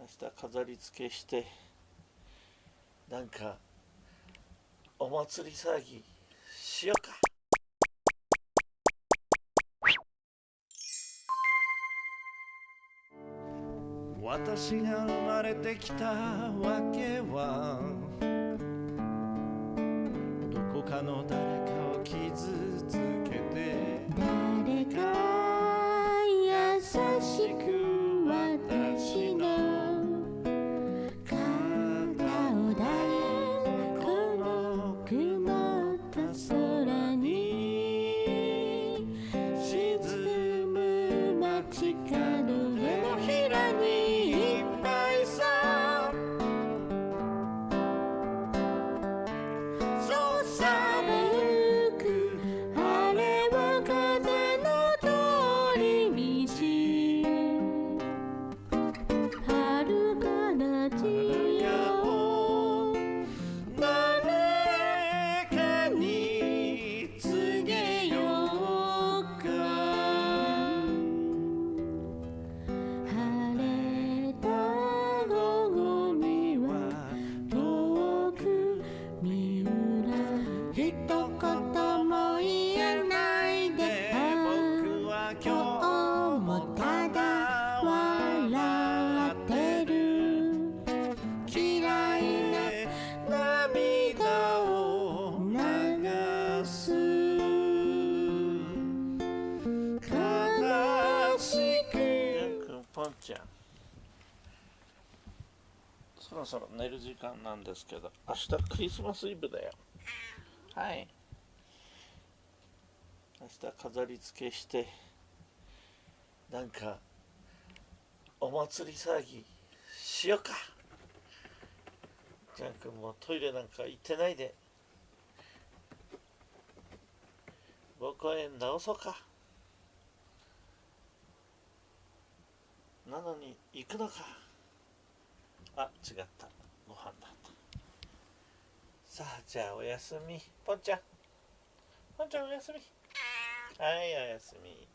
明日飾り付けしてなんかお祭り騒ぎしようか。私が生まれてきたわけはどこかの誰かを傷つぽんちゃん。そろそろ寝る時間なんですけど明日クリスマスイブだよ。はい。明日飾り付けしてなんかお祭り騒ぎしようか。ジャン君もトイレなんか行ってないで。僕は直そうかなのに行くのか。あ違った。ご飯だった。さあじゃあおやすみ。ぽんちゃん。ぽんちゃんおやすみ。はいおやすみ。